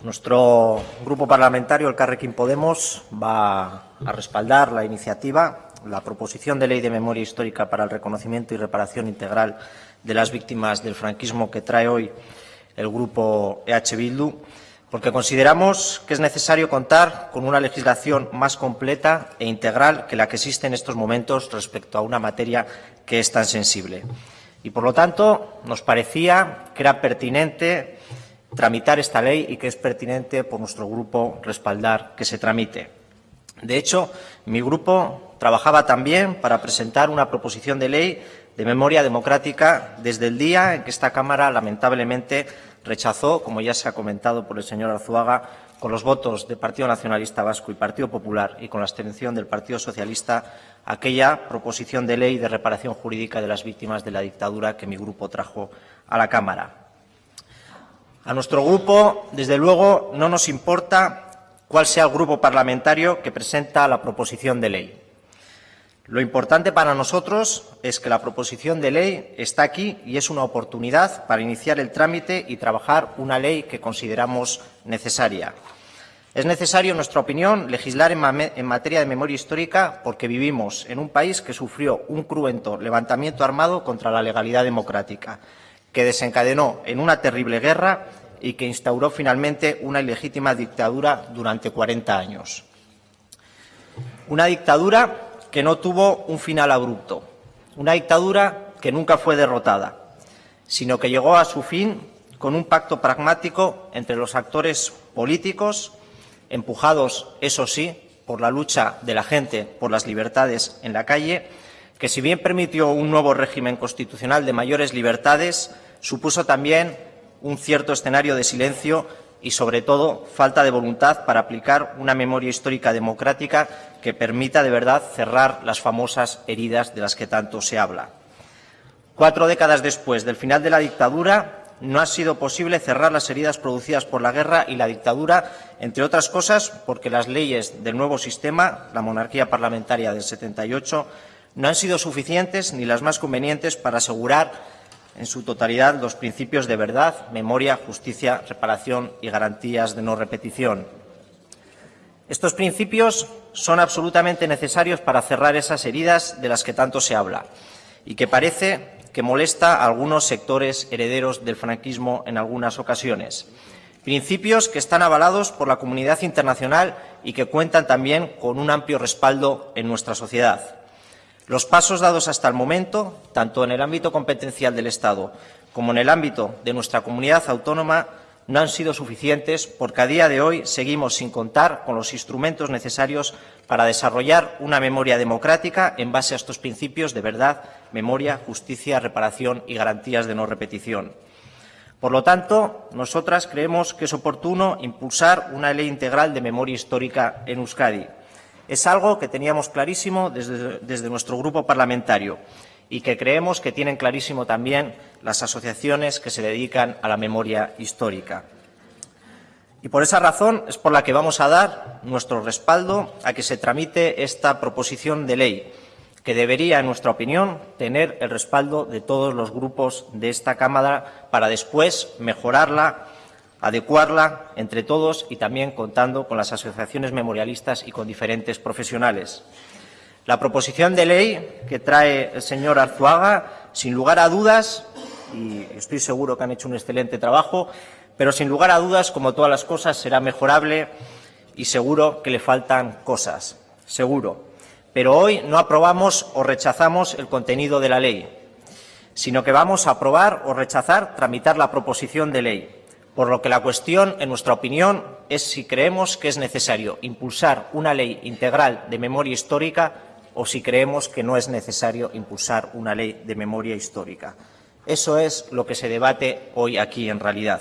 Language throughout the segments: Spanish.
Nuestro grupo parlamentario, el Carrequín Podemos, va a respaldar la iniciativa, la proposición de ley de memoria histórica para el reconocimiento y reparación integral de las víctimas del franquismo que trae hoy el grupo EH Bildu, porque consideramos que es necesario contar con una legislación más completa e integral que la que existe en estos momentos respecto a una materia que es tan sensible. Y, por lo tanto, nos parecía que era pertinente tramitar esta ley y que es pertinente por nuestro grupo respaldar que se tramite. De hecho, mi grupo trabajaba también para presentar una proposición de ley de memoria democrática desde el día en que esta Cámara, lamentablemente, rechazó, como ya se ha comentado por el señor Arzuaga, con los votos del Partido Nacionalista Vasco y Partido Popular y con la abstención del Partido Socialista, aquella proposición de ley de reparación jurídica de las víctimas de la dictadura que mi grupo trajo a la Cámara. A nuestro grupo, desde luego, no nos importa cuál sea el grupo parlamentario que presenta la proposición de ley. Lo importante para nosotros es que la proposición de ley está aquí y es una oportunidad para iniciar el trámite y trabajar una ley que consideramos necesaria. Es necesario, en nuestra opinión, legislar en, materia de memoria histórica porque vivimos en un país que sufrió un cruento levantamiento armado contra la legalidad democrática que desencadenó en una terrible guerra y que instauró finalmente una ilegítima dictadura durante 40 años. Una dictadura que no tuvo un final abrupto, una dictadura que nunca fue derrotada, sino que llegó a su fin con un pacto pragmático entre los actores políticos, empujados, eso sí, por la lucha de la gente por las libertades en la calle, que si bien permitió un nuevo régimen constitucional de mayores libertades, supuso también un cierto escenario de silencio y, sobre todo, falta de voluntad para aplicar una memoria histórica democrática que permita de verdad cerrar las famosas heridas de las que tanto se habla. Cuatro décadas después del final de la dictadura, no ha sido posible cerrar las heridas producidas por la guerra y la dictadura, entre otras cosas porque las leyes del nuevo sistema, la monarquía parlamentaria del 78, no han sido suficientes ni las más convenientes para asegurar en su totalidad los principios de verdad, memoria, justicia, reparación y garantías de no repetición. Estos principios son absolutamente necesarios para cerrar esas heridas de las que tanto se habla y que parece que molesta a algunos sectores herederos del franquismo en algunas ocasiones. Principios que están avalados por la comunidad internacional y que cuentan también con un amplio respaldo en nuestra sociedad. Los pasos dados hasta el momento, tanto en el ámbito competencial del Estado como en el ámbito de nuestra comunidad autónoma, no han sido suficientes porque a día de hoy seguimos sin contar con los instrumentos necesarios para desarrollar una memoria democrática en base a estos principios de verdad, memoria, justicia, reparación y garantías de no repetición. Por lo tanto, nosotras creemos que es oportuno impulsar una ley integral de memoria histórica en Euskadi. Es algo que teníamos clarísimo desde, nuestro grupo parlamentario y que creemos que tienen clarísimo también las asociaciones que se dedican a la memoria histórica. Y por esa razón es por la que vamos a dar nuestro respaldo a que se tramite esta proposición de ley, que debería, en nuestra opinión, tener el respaldo de todos los grupos de esta Cámara para después mejorarla adecuarla entre todos y también contando con las asociaciones memorialistas y con diferentes profesionales. La proposición de ley que trae el señor Arzuaga, sin lugar a dudas, y estoy seguro que han hecho un excelente trabajo, pero sin lugar a dudas, como todas las cosas, será mejorable y seguro que le faltan cosas, seguro. Pero hoy no aprobamos o rechazamos el contenido de la ley, sino que vamos a aprobar o rechazar tramitar la proposición de ley por lo que la cuestión, en nuestra opinión, es si creemos que es necesario impulsar una ley integral de memoria histórica o si creemos que no es necesario impulsar una ley de memoria histórica. Eso es lo que se debate hoy aquí en realidad.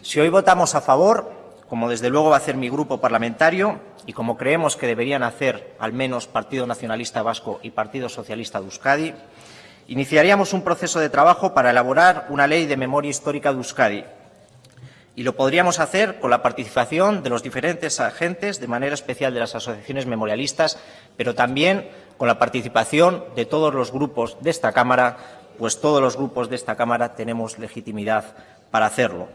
Si hoy votamos a favor, como desde luego va a hacer mi grupo parlamentario y como creemos que deberían hacer al menos Partido Nacionalista Vasco y Partido Socialista de Euskadi, iniciaríamos un proceso de trabajo para elaborar una ley de memoria histórica de Euskadi, y lo podríamos hacer con la participación de los diferentes agentes, de manera especial de las asociaciones memorialistas, pero también con la participación de todos los grupos de esta Cámara, pues todos los grupos de esta Cámara tenemos legitimidad para hacerlo.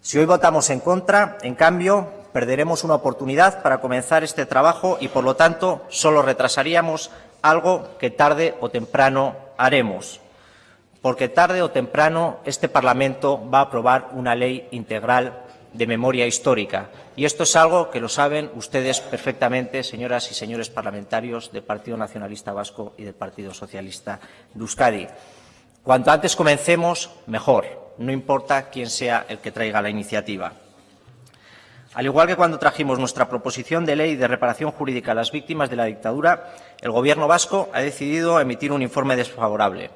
Si hoy votamos en contra, en cambio, perderemos una oportunidad para comenzar este trabajo y, por lo tanto, solo retrasaríamos algo que tarde o temprano haremos. Porque tarde o temprano este Parlamento va a aprobar una ley integral de memoria histórica. Y esto es algo que lo saben ustedes perfectamente, señoras y señores parlamentarios del Partido Nacionalista Vasco y del Partido Socialista de Euskadi. Cuanto antes comencemos, mejor. No importa quién sea el que traiga la iniciativa. Al igual que cuando trajimos nuestra proposición de ley de reparación jurídica a las víctimas de la dictadura, el Gobierno vasco ha decidido emitir un informe desfavorable.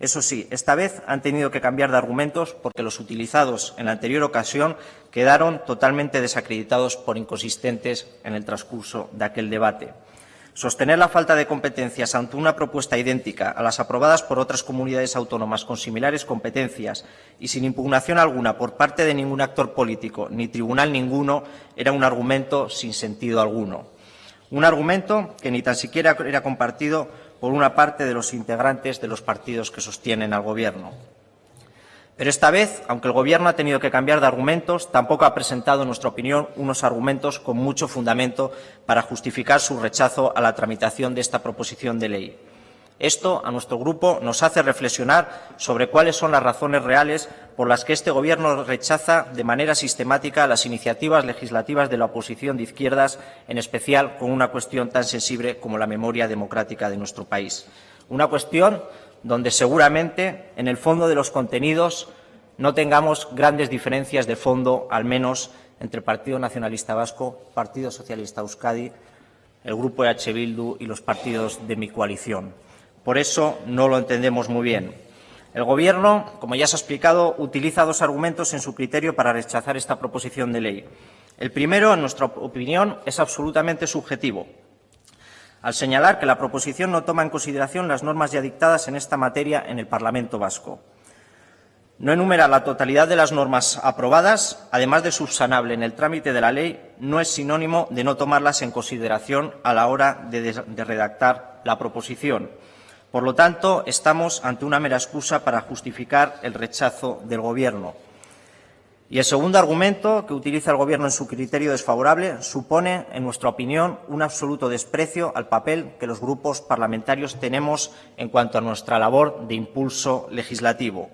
Eso sí, esta vez han tenido que cambiar de argumentos porque los utilizados en la anterior ocasión quedaron totalmente desacreditados por inconsistentes en el transcurso de aquel debate. Sostener la falta de competencias ante una propuesta idéntica a las aprobadas por otras comunidades autónomas con similares competencias y sin impugnación alguna por parte de ningún actor político ni tribunal ninguno era un argumento sin sentido alguno. Un argumento que ni tan siquiera era compartido por una parte de los integrantes de los partidos que sostienen al Gobierno. Pero esta vez, aunque el Gobierno ha tenido que cambiar de argumentos, tampoco ha presentado, en nuestra opinión, unos argumentos con mucho fundamento para justificar su rechazo a la tramitación de esta proposición de ley. Esto, a nuestro Grupo, nos hace reflexionar sobre cuáles son las razones reales por las que este Gobierno rechaza de manera sistemática las iniciativas legislativas de la oposición de izquierdas, en especial con una cuestión tan sensible como la memoria democrática de nuestro país. Una cuestión donde seguramente, en el fondo de los contenidos, no tengamos grandes diferencias de fondo, al menos entre Partido Nacionalista Vasco, Partido Socialista Euskadi, el Grupo EH Bildu y los partidos de mi coalición. Por eso no lo entendemos muy bien. El Gobierno, como ya se ha explicado, utiliza dos argumentos en su criterio para rechazar esta proposición de ley. El primero, en nuestra opinión, es absolutamente subjetivo, al señalar que la proposición no toma en consideración las normas ya dictadas en esta materia en el Parlamento vasco. No enumera la totalidad de las normas aprobadas, además de subsanable en el trámite de la ley, no es sinónimo de no tomarlas en consideración a la hora de, de redactar la proposición. Por lo tanto, estamos ante una mera excusa para justificar el rechazo del Gobierno. Y el segundo argumento que utiliza el Gobierno en su criterio desfavorable supone, en nuestra opinión, un absoluto desprecio al papel que los grupos parlamentarios tenemos en cuanto a nuestra labor de impulso legislativo.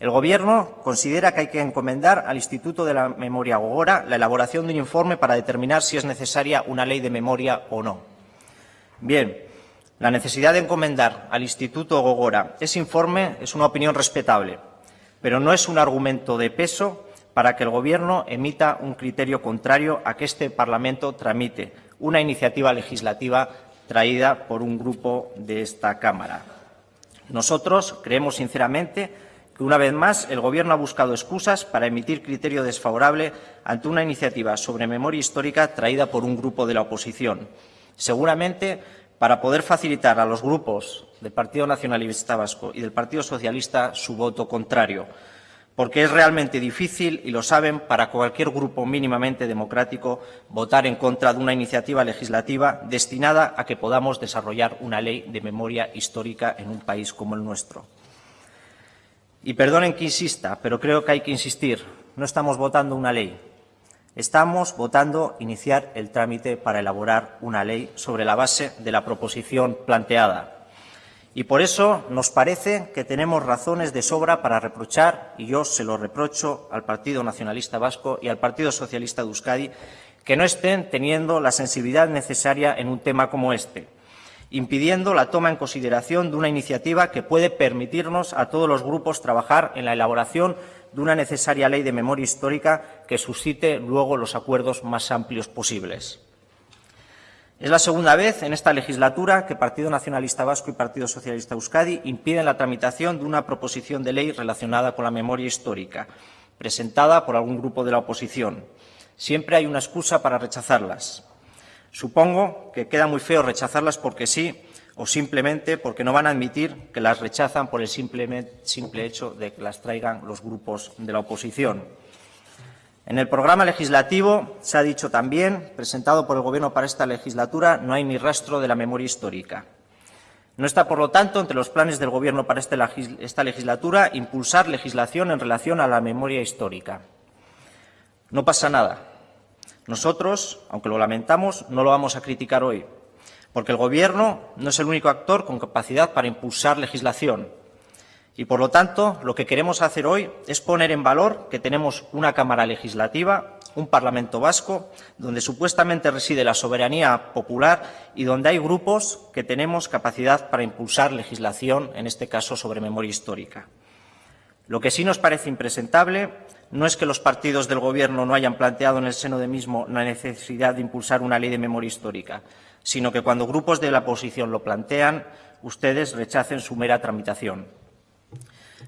El Gobierno considera que hay que encomendar al Instituto de la Memoria Gogora la elaboración de un informe para determinar si es necesaria una ley de memoria o no. Bien, la necesidad de encomendar al Instituto Gogora ese informe es una opinión respetable, pero no es un argumento de peso para que el Gobierno emita un criterio contrario a que este Parlamento tramite una iniciativa legislativa traída por un grupo de esta Cámara. Nosotros creemos sinceramente que, una vez más, el Gobierno ha buscado excusas para emitir criterio desfavorable ante una iniciativa sobre memoria histórica traída por un grupo de la oposición. Seguramente para poder facilitar a los grupos del Partido Nacionalista Vasco y del Partido Socialista su voto contrario, porque es realmente difícil, y lo saben, para cualquier grupo mínimamente democrático votar en contra de una iniciativa legislativa destinada a que podamos desarrollar una ley de memoria histórica en un país como el nuestro. Y perdonen que insista, pero creo que hay que insistir. No estamos votando una ley, Estamos votando iniciar el trámite para elaborar una ley sobre la base de la proposición planteada. Y por eso nos parece que tenemos razones de sobra para reprochar, y yo se lo reprocho al Partido Nacionalista Vasco y al Partido Socialista de Euskadi, que no estén teniendo la sensibilidad necesaria en un tema como este, impidiendo la toma en consideración de una iniciativa que puede permitirnos a todos los grupos trabajar en la elaboración de una necesaria ley de memoria histórica que suscite luego los acuerdos más amplios posibles. Es la segunda vez en esta legislatura que Partido Nacionalista Vasco y Partido Socialista Euskadi impiden la tramitación de una proposición de ley relacionada con la memoria histórica, presentada por algún grupo de la oposición. Siempre hay una excusa para rechazarlas. Supongo que queda muy feo rechazarlas porque sí, o simplemente porque no van a admitir que las rechazan por el simple, hecho de que las traigan los grupos de la oposición. En el programa legislativo se ha dicho también, presentado por el Gobierno para esta legislatura, no hay ni rastro de la memoria histórica. No está, por lo tanto, entre los planes del Gobierno para este esta legislatura impulsar legislación en relación a la memoria histórica. No pasa nada. Nosotros, aunque lo lamentamos, no lo vamos a criticar hoy, porque el Gobierno no es el único actor con capacidad para impulsar legislación. Y, por lo tanto, lo que queremos hacer hoy es poner en valor que tenemos una Cámara Legislativa, un Parlamento vasco, donde supuestamente reside la soberanía popular y donde hay grupos que tenemos capacidad para impulsar legislación, en este caso sobre memoria histórica. Lo que sí nos parece impresentable no es que los partidos del Gobierno no hayan planteado en el seno de mismo la necesidad de impulsar una ley de memoria histórica, sino que cuando grupos de la oposición lo plantean, ustedes rechacen su mera tramitación.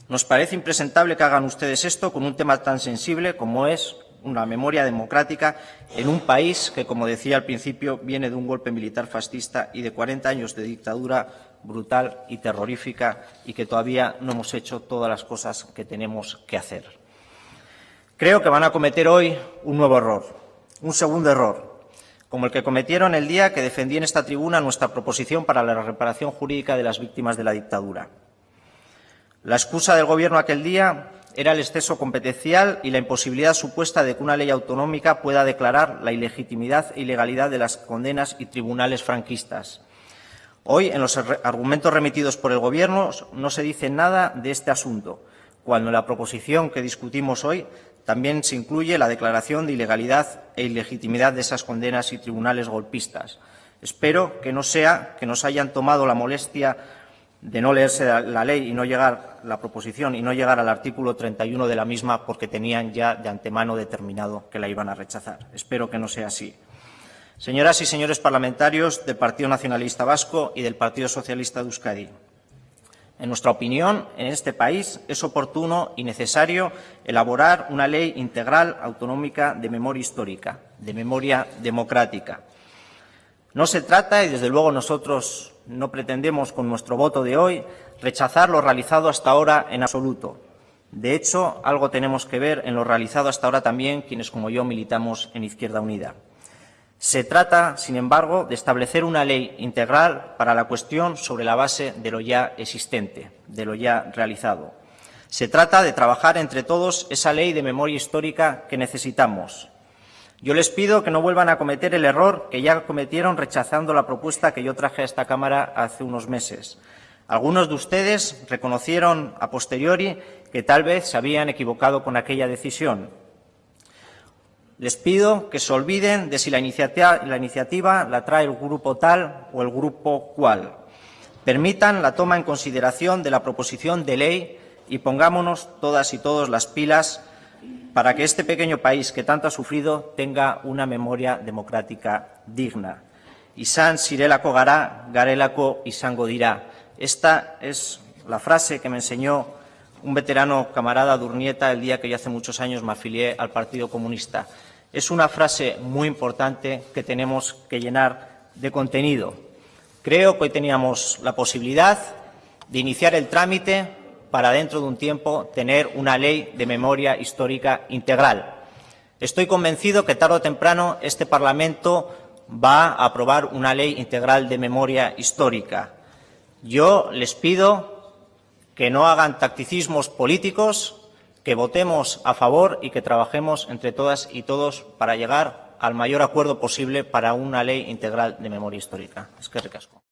Nos parece impresentable que hagan ustedes esto con un tema tan sensible como es una memoria democrática en un país que, como decía al principio, viene de un golpe militar fascista y de 40 años de dictadura brutal y terrorífica y que todavía no hemos hecho todas las cosas que tenemos que hacer. Creo que van a cometer hoy un nuevo error, un segundo error, como el que cometieron el día que defendí en esta tribuna nuestra proposición para la reparación jurídica de las víctimas de la dictadura. La excusa del Gobierno aquel día era el exceso competencial y la imposibilidad supuesta de que una ley autonómica pueda declarar la ilegitimidad e ilegalidad de las condenas y tribunales franquistas. Hoy, en los argumentos remitidos por el Gobierno, no se dice nada de este asunto, cuando en la proposición que discutimos hoy también se incluye la declaración de ilegalidad e ilegitimidad de esas condenas y tribunales golpistas. Espero que no sea que nos hayan tomado la molestia de no leerse la ley y no llegar la proposición y no llegar al artículo 31 de la misma porque tenían ya de antemano determinado que la iban a rechazar. Espero que no sea así. Señoras y señores parlamentarios del Partido Nacionalista Vasco y del Partido Socialista de Euskadi, en nuestra opinión, en este país es oportuno y necesario elaborar una ley integral autonómica de memoria histórica, de memoria democrática. No se trata, y desde luego nosotros no pretendemos con nuestro voto de hoy, rechazar lo realizado hasta ahora en absoluto. De hecho, algo tenemos que ver en lo realizado hasta ahora también quienes, como yo, militamos en Izquierda Unida. Se trata, sin embargo, de establecer una ley integral para la cuestión sobre la base de lo ya existente, de lo ya realizado. Se trata de trabajar entre todos esa ley de memoria histórica que necesitamos. Yo les pido que no vuelvan a cometer el error que ya cometieron rechazando la propuesta que yo traje a esta Cámara hace unos meses. Algunos de ustedes reconocieron a posteriori que tal vez se habían equivocado con aquella decisión, les pido que se olviden de si la iniciativa, la, trae el grupo tal o el grupo cual. Permitan la toma en consideración de la proposición de ley y pongámonos todas y todos las pilas para que este pequeño país que tanto ha sufrido tenga una memoria democrática digna. Isan sirelako gara, garelako izango. Esta es la frase que me enseñó un veterano camarada Durnieta el día que yo hace muchos años me afilié al Partido Comunista. Es una frase muy importante que tenemos que llenar de contenido. Creo que hoy teníamos la posibilidad de iniciar el trámite para dentro de un tiempo tener una ley de memoria histórica integral. Estoy convencido que tarde o temprano este Parlamento va a aprobar una ley integral de memoria histórica. Yo les pido que no hagan tacticismos políticos, que votemos a favor y que trabajemos entre todas y todos para llegar al mayor acuerdo posible para una ley integral de memoria histórica. Es que recasco.